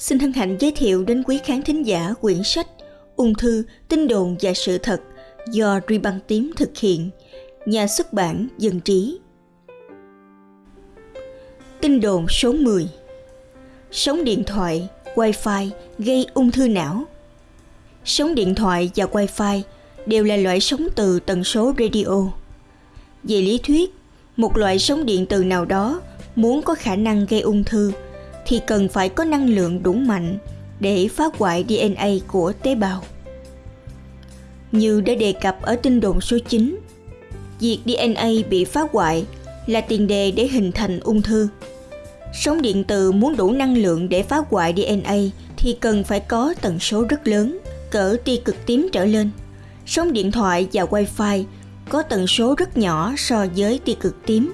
xin hân hạnh giới thiệu đến quý khán thính giả quyển sách Ung thư, tin đồn và sự thật do Ri Băng Tím thực hiện, nhà xuất bản Dân Trí. Tin đồn số 10 Sóng điện thoại, Wi-Fi gây ung thư não Sóng điện thoại và Wi-Fi đều là loại sóng từ tần số radio. Về lý thuyết, một loại sóng điện từ nào đó muốn có khả năng gây ung thư – thì cần phải có năng lượng đủ mạnh để phá hoại DNA của tế bào. Như đã đề cập ở tin đồn số 9, việc DNA bị phá hoại là tiền đề để hình thành ung thư. Sóng điện từ muốn đủ năng lượng để phá hoại DNA thì cần phải có tần số rất lớn, cỡ tia cực tím trở lên. Sóng điện thoại và wifi có tần số rất nhỏ so với tia cực tím,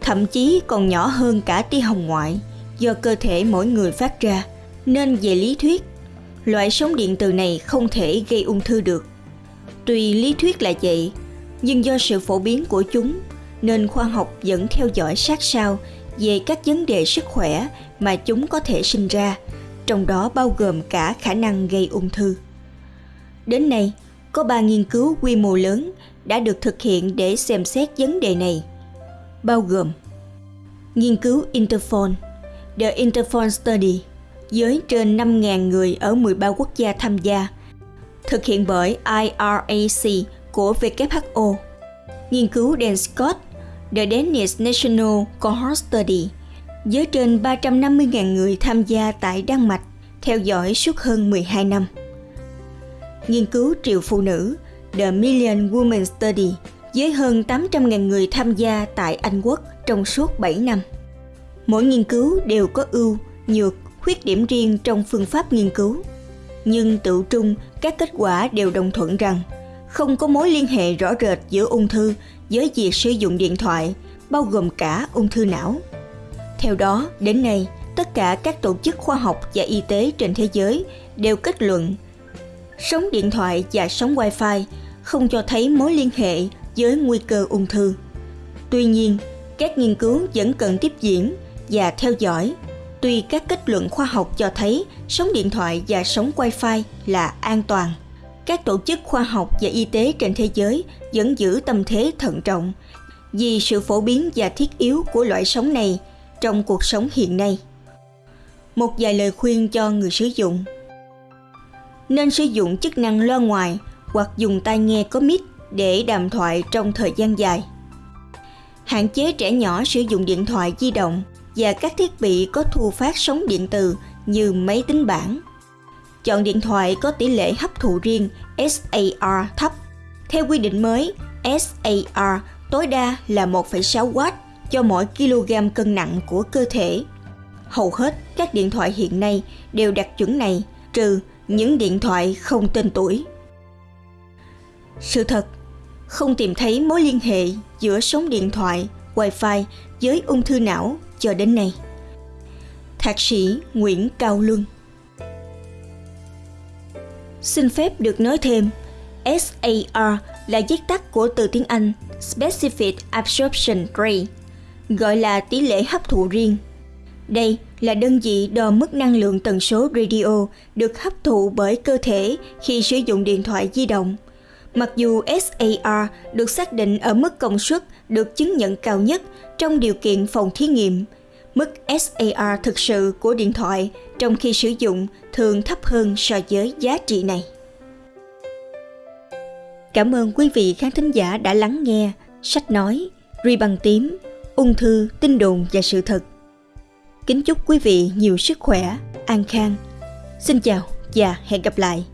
thậm chí còn nhỏ hơn cả tia hồng ngoại do cơ thể mỗi người phát ra, nên về lý thuyết, loại sóng điện từ này không thể gây ung thư được. Tuy lý thuyết là vậy, nhưng do sự phổ biến của chúng nên khoa học vẫn theo dõi sát sao về các vấn đề sức khỏe mà chúng có thể sinh ra, trong đó bao gồm cả khả năng gây ung thư. Đến nay, có ba nghiên cứu quy mô lớn đã được thực hiện để xem xét vấn đề này, bao gồm nghiên cứu Interphone The Interphone Study với trên 5.000 người ở 13 quốc gia tham gia, thực hiện bởi IRAC của WHO. Nghiên cứu Dan Scott, The Danish National Cohort Study với trên 350.000 người tham gia tại Đan Mạch, theo dõi suốt hơn 12 năm. Nghiên cứu triệu phụ nữ, The Million Women Study với hơn 800.000 người tham gia tại Anh Quốc trong suốt 7 năm. Mỗi nghiên cứu đều có ưu, nhược, khuyết điểm riêng trong phương pháp nghiên cứu. Nhưng tự trung, các kết quả đều đồng thuận rằng không có mối liên hệ rõ rệt giữa ung thư với việc sử dụng điện thoại, bao gồm cả ung thư não. Theo đó, đến nay, tất cả các tổ chức khoa học và y tế trên thế giới đều kết luận sóng điện thoại và sóng wifi không cho thấy mối liên hệ với nguy cơ ung thư. Tuy nhiên, các nghiên cứu vẫn cần tiếp diễn và theo dõi. Tuy các kết luận khoa học cho thấy sóng điện thoại và sóng wifi là an toàn, các tổ chức khoa học và y tế trên thế giới vẫn giữ tâm thế thận trọng vì sự phổ biến và thiết yếu của loại sóng này trong cuộc sống hiện nay. Một vài lời khuyên cho người sử dụng Nên sử dụng chức năng loa ngoài hoặc dùng tai nghe có mic để đàm thoại trong thời gian dài. Hạn chế trẻ nhỏ sử dụng điện thoại di động và các thiết bị có thu phát sóng điện từ như máy tính bảng. Chọn điện thoại có tỷ lệ hấp thụ riêng SAR thấp. Theo quy định mới, SAR tối đa là 1,6W cho mỗi kg cân nặng của cơ thể. Hầu hết các điện thoại hiện nay đều đạt chuẩn này, trừ những điện thoại không tên tuổi. Sự thật, không tìm thấy mối liên hệ giữa sóng điện thoại, wifi với ung thư não cho đến nay. Thạc sĩ Nguyễn Cao Luân Xin phép được nói thêm, SAR là viết tắt của từ tiếng Anh Specific Absorption Rate, gọi là tỷ lệ hấp thụ riêng. Đây là đơn vị đo mức năng lượng tần số radio được hấp thụ bởi cơ thể khi sử dụng điện thoại di động. Mặc dù SAR được xác định ở mức công suất được chứng nhận cao nhất trong điều kiện phòng thí nghiệm, mức SAR thực sự của điện thoại trong khi sử dụng thường thấp hơn so với giá trị này. Cảm ơn quý vị khán thính giả đã lắng nghe sách nói Ri bằng tím, ung thư, tin đồn và sự thật. Kính chúc quý vị nhiều sức khỏe, an khang. Xin chào và hẹn gặp lại.